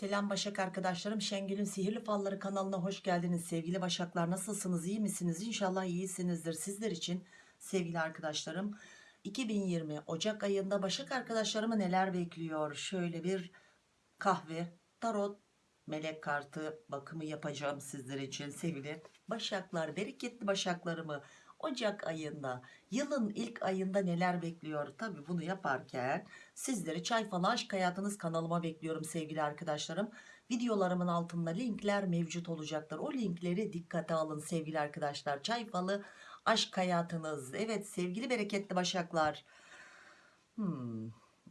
Selam Başak arkadaşlarım. Şengül'ün Sihirli Falları kanalına hoş geldiniz. Sevgili Başaklar nasılsınız? İyi misiniz? İnşallah iyisinizdir. Sizler için sevgili arkadaşlarım 2020 Ocak ayında Başak arkadaşlarımı neler bekliyor? Şöyle bir kahve, tarot, melek kartı bakımı yapacağım sizler için sevgili Başaklar. Bereketli Başaklarımı Ocak ayında yılın ilk ayında neler bekliyor? Tabi bunu yaparken sizleri Çay Falı Aşk Hayatınız kanalıma bekliyorum sevgili arkadaşlarım. Videolarımın altında linkler mevcut olacaktır. O linkleri dikkate alın sevgili arkadaşlar. Çay Falı Aşk Hayatınız. Evet sevgili bereketli başaklar. Hmm,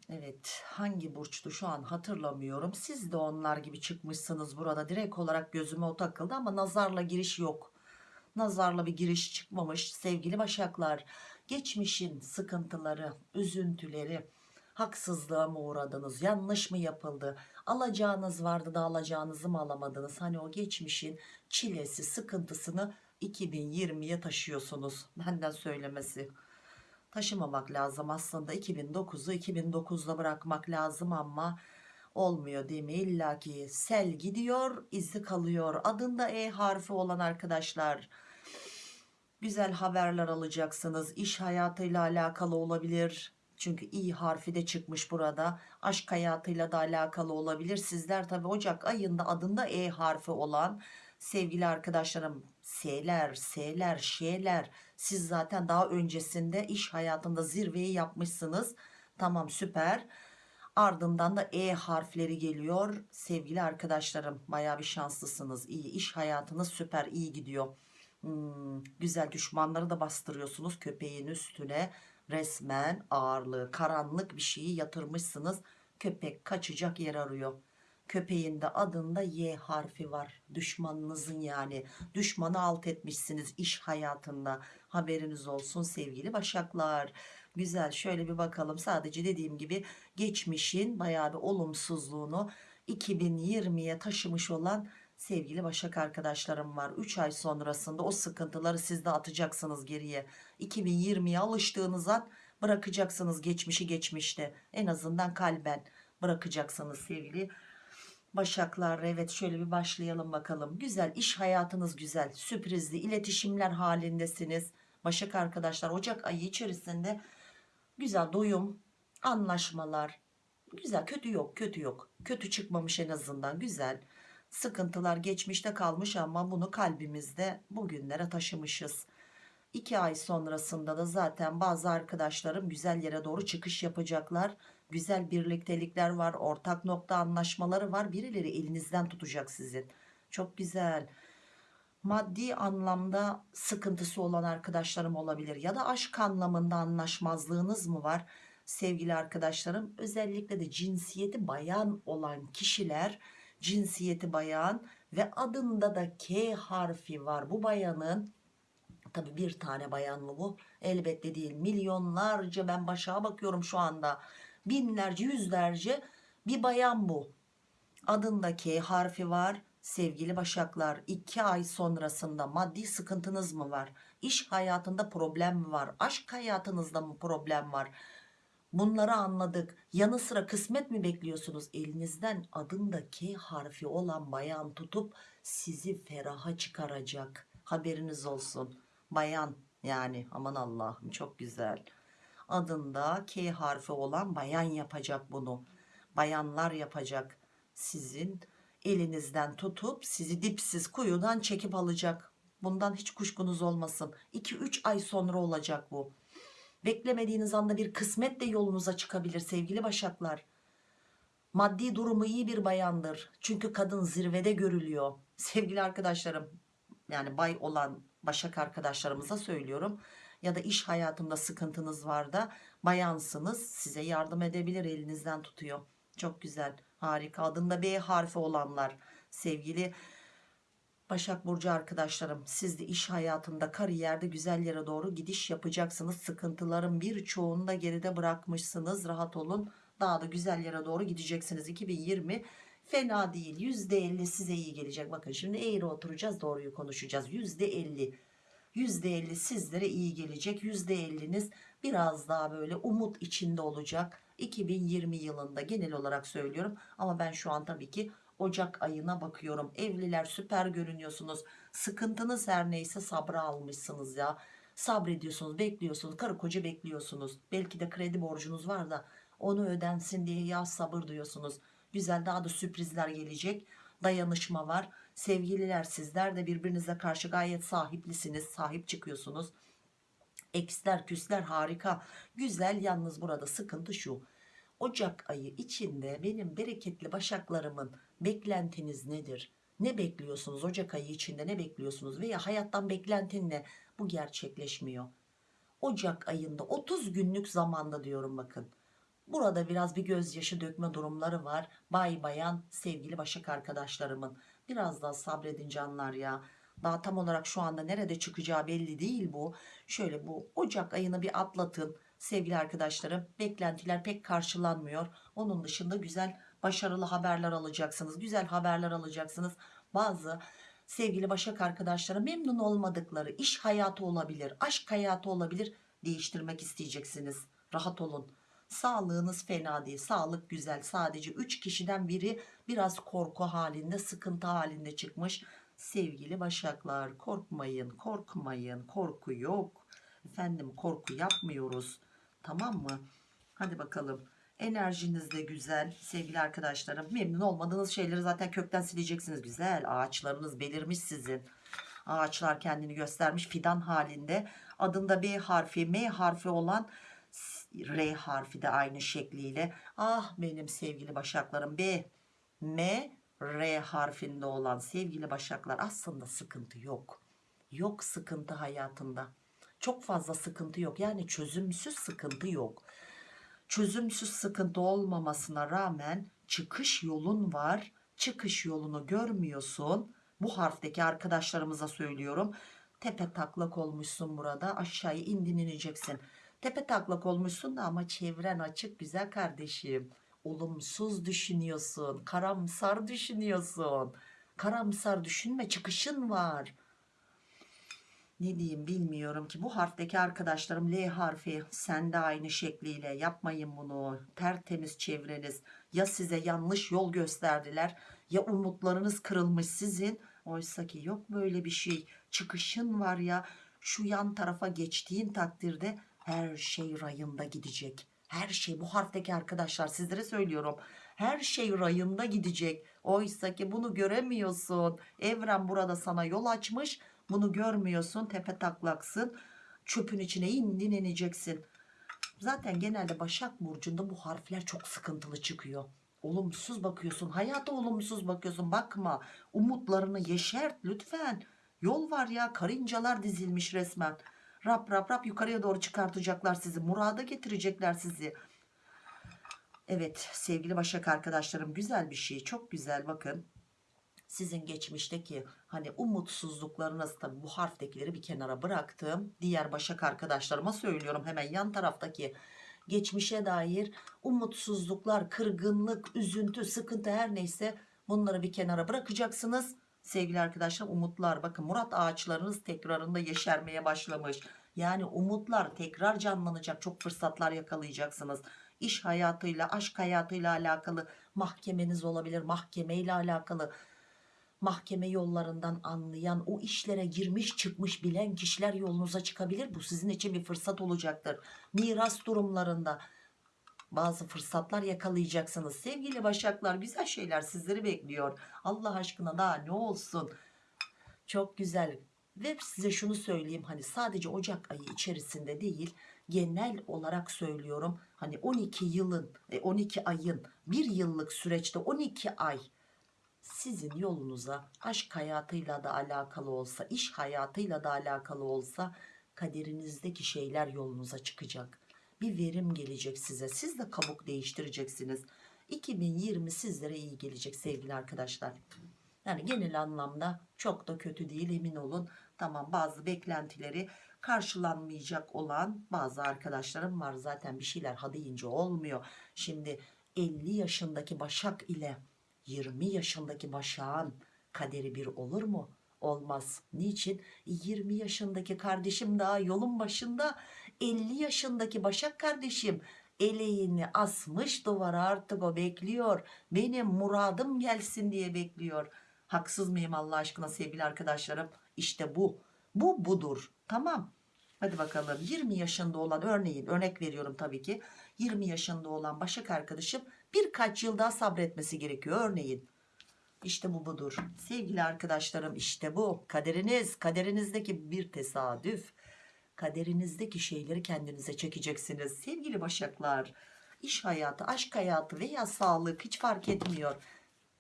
evet hangi burçtu şu an hatırlamıyorum. Siz de onlar gibi çıkmışsınız burada. Direkt olarak gözüme o takıldı ama nazarla giriş yok nazarla bir giriş çıkmamış sevgili başaklar. Geçmişin sıkıntıları üzüntüleri haksızlığa mı uğradınız yanlış mı yapıldı alacağınız vardı da alacağınızı mı alamadınız? Hani o geçmişin çilesi sıkıntısını 2020'ye taşıyorsunuz benden söylemesi. Taşımamak lazım aslında 2009'u 2009'da bırakmak lazım ama olmuyor değil mi? İlla ki sel gidiyor izi kalıyor. Adında E harfi olan arkadaşlar güzel haberler alacaksınız. İş hayatıyla alakalı olabilir. Çünkü i harfi de çıkmış burada. Aşk hayatıyla da alakalı olabilir. Sizler tabi Ocak ayında adında E harfi olan sevgili arkadaşlarım S'ler S'ler Ş'ler siz zaten daha öncesinde iş hayatında zirveyi yapmışsınız. Tamam süper. Ardından da E harfleri geliyor. Sevgili arkadaşlarım baya bir şanslısınız. İyi iş hayatınız süper iyi gidiyor Hmm, güzel düşmanları da bastırıyorsunuz köpeğin üstüne. Resmen ağırlığı karanlık bir şeyi yatırmışsınız. Köpek kaçacak yer arıyor. Köpeğin de adında Y harfi var. Düşmanınızın yani. Düşmanı alt etmişsiniz iş hayatında. Haberiniz olsun sevgili başaklar. Güzel şöyle bir bakalım. Sadece dediğim gibi geçmişin bayağı bir olumsuzluğunu 2020'ye taşımış olan sevgili Başak arkadaşlarım var 3 ay sonrasında o sıkıntıları siz de atacaksınız geriye. 2020'ye alıştığınız an bırakacaksınız geçmişi geçmişte. En azından kalben bırakacaksınız sevgili Başaklar. Evet şöyle bir başlayalım bakalım. Güzel iş hayatınız güzel sürprizli iletişimler halindesiniz. Başak arkadaşlar Ocak ayı içerisinde güzel doyum anlaşmalar güzel kötü yok kötü yok. Kötü çıkmamış en azından güzel sıkıntılar geçmişte kalmış ama bunu kalbimizde bugünlere taşımışız. 2 ay sonrasında da zaten bazı arkadaşlarım güzel yere doğru çıkış yapacaklar. Güzel birliktelikler var, ortak nokta anlaşmaları var. Birileri elinizden tutacak sizin. Çok güzel. Maddi anlamda sıkıntısı olan arkadaşlarım olabilir ya da aşk anlamında anlaşmazlığınız mı var? Sevgili arkadaşlarım özellikle de cinsiyeti bayan olan kişiler cinsiyeti bayan ve adında da K harfi var. Bu bayanın tabi bir tane bayan mı bu? Elbette değil. Milyonlarca ben başa bakıyorum şu anda. Binlerce yüzlerce bir bayan bu. Adında K harfi var. Sevgili başaklar iki ay sonrasında maddi sıkıntınız mı var? İş hayatında problem mi var? Aşk hayatınızda mı problem var? Bunları anladık. Yanı sıra kısmet mi bekliyorsunuz? Elinizden adında K harfi olan bayan tutup sizi feraha çıkaracak. Haberiniz olsun. Bayan yani aman Allah'ım çok güzel. Adında K harfi olan bayan yapacak bunu. Bayanlar yapacak. Sizin elinizden tutup sizi dipsiz kuyudan çekip alacak. Bundan hiç kuşkunuz olmasın. 2-3 ay sonra olacak bu. Beklemediğiniz anda bir kısmet de yolunuza çıkabilir sevgili başaklar. Maddi durumu iyi bir bayandır. Çünkü kadın zirvede görülüyor. Sevgili arkadaşlarım yani bay olan başak arkadaşlarımıza söylüyorum. Ya da iş hayatında sıkıntınız var da bayansınız size yardım edebilir elinizden tutuyor. Çok güzel harika adında B harfi olanlar sevgili Başak Burcu arkadaşlarım siz de iş hayatında kariyerde güzel yere doğru gidiş yapacaksınız. Sıkıntıların birçoğunu da geride bırakmışsınız. Rahat olun. Daha da güzel yere doğru gideceksiniz. 2020 fena değil. %50 size iyi gelecek. Bakın şimdi eğri oturacağız doğruyu konuşacağız. %50 %50 sizlere iyi gelecek. %50'niz biraz daha böyle umut içinde olacak. 2020 yılında genel olarak söylüyorum. Ama ben şu an tabii ki Ocak ayına bakıyorum. Evliler süper görünüyorsunuz. Sıkıntınız her neyse sabra almışsınız ya. Sabrediyorsunuz, bekliyorsunuz. Karı koca bekliyorsunuz. Belki de kredi borcunuz var da onu ödensin diye ya sabır diyorsunuz. Güzel daha da sürprizler gelecek. Dayanışma var. Sevgililer sizler de birbirinize karşı gayet sahiplisiniz. Sahip çıkıyorsunuz. Eksler küsler harika. Güzel yalnız burada sıkıntı şu. Ocak ayı içinde benim bereketli başaklarımın beklentiniz nedir? Ne bekliyorsunuz Ocak ayı içinde ne bekliyorsunuz veya hayattan beklentin ne? Bu gerçekleşmiyor. Ocak ayında 30 günlük zamanda diyorum bakın. Burada biraz bir gözyaşı dökme durumları var. Bay bayan sevgili başak arkadaşlarımın. Biraz daha sabredin canlar ya. Daha tam olarak şu anda nerede çıkacağı belli değil bu. Şöyle bu Ocak ayını bir atlatın sevgili arkadaşlarım. Beklentiler pek karşılanmıyor. Onun dışında güzel başarılı haberler alacaksınız. Güzel haberler alacaksınız. Bazı sevgili başak arkadaşlara memnun olmadıkları iş hayatı olabilir, aşk hayatı olabilir. Değiştirmek isteyeceksiniz. Rahat olun. Sağlığınız fena değil. Sağlık güzel. Sadece 3 kişiden biri biraz korku halinde, sıkıntı halinde çıkmış. Sevgili başaklar korkmayın, korkmayın. Korku yok. Efendim korku yapmıyoruz. Tamam mı? Hadi bakalım. Enerjiniz de güzel sevgili arkadaşlarım. Memnun olmadığınız şeyleri zaten kökten sileceksiniz. Güzel. Ağaçlarınız belirmiş sizin. Ağaçlar kendini göstermiş fidan halinde. Adında B harfi, M harfi olan R harfi de aynı şekliyle. Ah benim sevgili başaklarım B, M, R harfinde olan sevgili başaklar aslında sıkıntı yok. Yok sıkıntı hayatında. Çok fazla sıkıntı yok. Yani çözümsüz sıkıntı yok. Çözümsüz sıkıntı olmamasına rağmen çıkış yolun var. Çıkış yolunu görmüyorsun. Bu harfteki arkadaşlarımıza söylüyorum. Tepe taklak olmuşsun burada. Aşağıya indin ineceksin. Tepe taklak olmuşsun da ama çevren açık güzel kardeşim. Olumsuz düşünüyorsun. Karamsar düşünüyorsun. Karamsar düşünme çıkışın var. Ne diyeyim bilmiyorum ki bu harfteki arkadaşlarım L harfi sen de aynı şekliyle yapmayın bunu. Tertemiz çevreniz ya size yanlış yol gösterdiler ya umutlarınız kırılmış sizin. Oysa ki yok böyle bir şey. Çıkışın var ya şu yan tarafa geçtiğin takdirde her şey rayında gidecek. Her şey bu harfteki arkadaşlar sizlere söylüyorum. Her şey rayında gidecek. Oysa ki bunu göremiyorsun. Evren burada sana yol açmış. Bunu görmüyorsun. Tepe taklaksın. Çöpün içine indin ineceksin. Zaten genelde Başak Burcu'nda bu harfler çok sıkıntılı çıkıyor. Olumsuz bakıyorsun. Hayata olumsuz bakıyorsun. Bakma. Umutlarını yeşert lütfen. Yol var ya. Karıncalar dizilmiş resmen. Rap rap rap yukarıya doğru çıkartacaklar sizi. Murada getirecekler sizi. Evet sevgili Başak arkadaşlarım güzel bir şey. Çok güzel bakın. Sizin geçmişteki hani umutsuzluklarınız tabi bu harftekileri bir kenara bıraktım. Diğer Başak arkadaşlarıma söylüyorum hemen yan taraftaki geçmişe dair umutsuzluklar, kırgınlık, üzüntü, sıkıntı her neyse bunları bir kenara bırakacaksınız. Sevgili arkadaşlar umutlar bakın Murat ağaçlarınız tekrarında yeşermeye başlamış. Yani umutlar tekrar canlanacak çok fırsatlar yakalayacaksınız. İş hayatıyla aşk hayatıyla alakalı mahkemeniz olabilir mahkemeyle alakalı mahkeme yollarından anlayan o işlere girmiş çıkmış bilen kişiler yolunuza çıkabilir. Bu sizin için bir fırsat olacaktır. Miras durumlarında bazı fırsatlar yakalayacaksınız. Sevgili başaklar güzel şeyler sizleri bekliyor. Allah aşkına daha ne olsun. Çok güzel. Ve size şunu söyleyeyim hani sadece Ocak ayı içerisinde değil genel olarak söylüyorum. Hani 12 yılın 12 ayın bir yıllık süreçte 12 ay sizin yolunuza aşk hayatıyla da alakalı olsa iş hayatıyla da alakalı olsa kaderinizdeki şeyler yolunuza çıkacak. Bir verim gelecek size. Siz de kabuk değiştireceksiniz. 2020 sizlere iyi gelecek sevgili arkadaşlar. Yani genel anlamda çok da kötü değil emin olun. Tamam bazı beklentileri karşılanmayacak olan bazı arkadaşlarım var. Zaten bir şeyler ha deyince olmuyor. Şimdi 50 yaşındaki başak ile 20 yaşındaki başağın kaderi bir olur mu? Olmaz. Niçin? 20 yaşındaki kardeşim daha yolun başında. 50 yaşındaki başak kardeşim eleğini asmış duvara artık o bekliyor. Benim muradım gelsin diye bekliyor. Haksız mıyım Allah aşkına sevgili arkadaşlarım? İşte bu. Bu budur. Tamam. Hadi bakalım. 20 yaşında olan örneğin örnek veriyorum tabii ki. 20 yaşında olan başak arkadaşım birkaç yıl daha sabretmesi gerekiyor örneğin işte bu budur. Sevgili arkadaşlarım işte bu. Kaderiniz, kaderinizdeki bir tesadüf. Kaderinizdeki şeyleri kendinize çekeceksiniz. Sevgili başaklar, iş hayatı, aşk hayatı veya sağlık hiç fark etmiyor.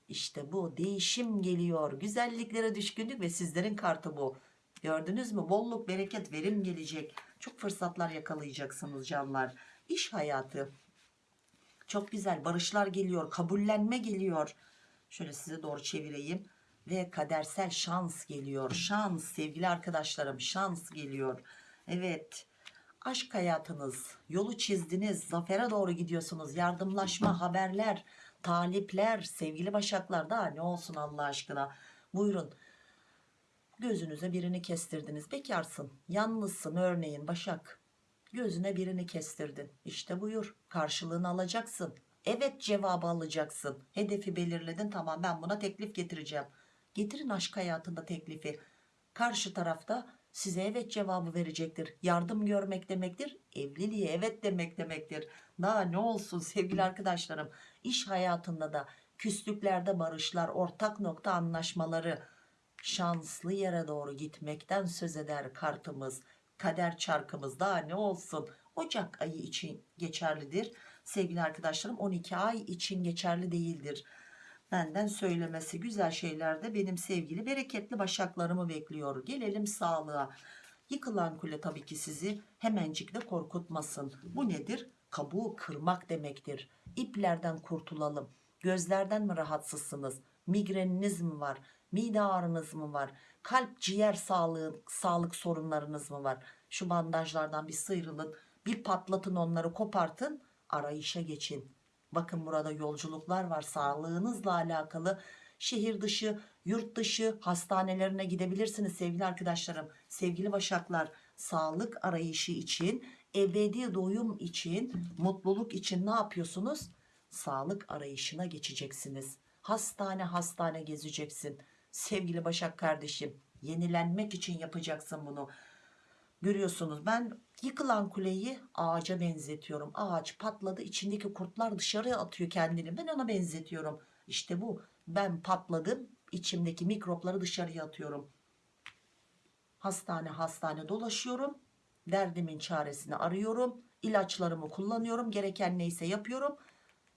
İşte bu değişim geliyor. Güzelliklere düşkünlük ve sizlerin kartı bu. Gördünüz mü? Bolluk, bereket, verim gelecek. Çok fırsatlar yakalayacaksınız canlar. İş hayatı. Çok güzel barışlar geliyor. Kabullenme geliyor. Şöyle size doğru çevireyim. Ve kadersel şans geliyor. Şans sevgili arkadaşlarım şans geliyor. Evet aşk hayatınız yolu çizdiniz. Zafere doğru gidiyorsunuz. Yardımlaşma haberler talipler sevgili başaklar daha ne olsun Allah aşkına. Buyurun gözünüze birini kestirdiniz. Bekarsın yalnızsın örneğin başak. Gözüne birini kestirdin. İşte buyur karşılığını alacaksın. Evet cevabı alacaksın. Hedefi belirledin tamam ben buna teklif getireceğim. Getirin aşk hayatında teklifi. Karşı tarafta size evet cevabı verecektir. Yardım görmek demektir. Evliliğe evet demek demektir. Daha ne olsun sevgili arkadaşlarım. İş hayatında da küslüklerde barışlar, ortak nokta anlaşmaları, şanslı yere doğru gitmekten söz eder kartımız. Kader çarkımız daha ne olsun. Ocak ayı için geçerlidir sevgili arkadaşlarım 12 ay için geçerli değildir. Benden söylemesi güzel şeyler de benim sevgili bereketli başaklarımı bekliyor. Gelelim sağlığa. Yıkılan kule tabii ki sizi hemencik de korkutmasın. Bu nedir? Kabuğu kırmak demektir. İplerden kurtulalım. Gözlerden mi rahatsızsınız? Migreniniz mi var? Mide ağrınız mı var? Kalp ciğer sağlığı, sağlık sorunlarınız mı var? Şu bandajlardan bir sıyrılın. Bir patlatın onları kopartın arayışa geçin. Bakın burada yolculuklar var sağlığınızla alakalı. Şehir dışı, yurt dışı hastanelerine gidebilirsiniz sevgili arkadaşlarım. Sevgili başaklar sağlık arayışı için, ebedi doyum için, mutluluk için ne yapıyorsunuz? Sağlık arayışına geçeceksiniz. Hastane hastane gezeceksin. Sevgili Başak kardeşim yenilenmek için yapacaksın bunu. Görüyorsunuz ben yıkılan kuleyi ağaca benzetiyorum. Ağaç patladı içindeki kurtlar dışarıya atıyor kendini. Ben ona benzetiyorum. İşte bu ben patladım içimdeki mikropları dışarıya atıyorum. Hastane hastane dolaşıyorum. Derdimin çaresini arıyorum. İlaçlarımı kullanıyorum. Gereken neyse yapıyorum.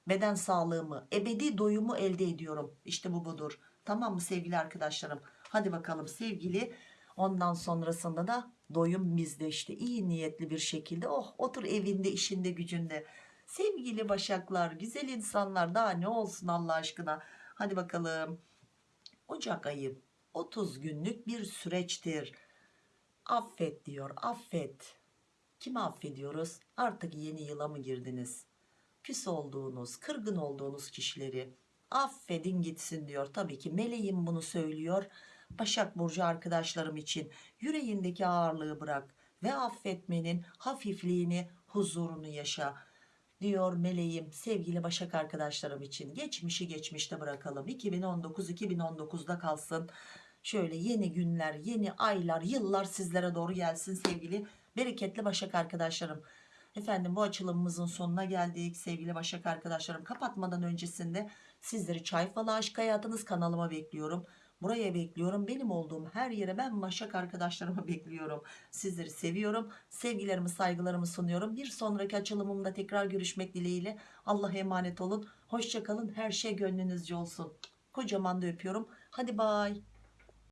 Beden sağlığımı, ebedi doyumu elde ediyorum. İşte bu budur. Tamam mı sevgili arkadaşlarım? Hadi bakalım sevgili. Ondan sonrasında da doyum bizde işte iyi niyetli bir şekilde oh otur evinde işinde gücünde. Sevgili başaklar güzel insanlar daha ne olsun Allah aşkına? Hadi bakalım. Ocak ayı 30 günlük bir süreçtir. Affet diyor affet. Kimi affediyoruz? Artık yeni yıla mı girdiniz? Küs olduğunuz kırgın olduğunuz kişileri affedin gitsin diyor tabii ki meleğim bunu söylüyor Başak Burcu arkadaşlarım için yüreğindeki ağırlığı bırak ve affetmenin hafifliğini, huzurunu yaşa diyor meleğim sevgili Başak arkadaşlarım için. Geçmişi geçmişte bırakalım. 2019-2019'da kalsın. Şöyle yeni günler, yeni aylar, yıllar sizlere doğru gelsin sevgili bereketli Başak arkadaşlarım. Efendim bu açılımımızın sonuna geldik sevgili Başak arkadaşlarım. Kapatmadan öncesinde sizleri çay falı aşk hayatınız kanalıma bekliyorum. Buraya bekliyorum. Benim olduğum her yere ben Başak arkadaşlarımı bekliyorum. Sizleri seviyorum. Sevgilerimi saygılarımı sunuyorum. Bir sonraki açılımımda tekrar görüşmek dileğiyle. Allah'a emanet olun. Hoşçakalın. Her şey gönlünüzce olsun. Kocaman da öpüyorum. Hadi bay.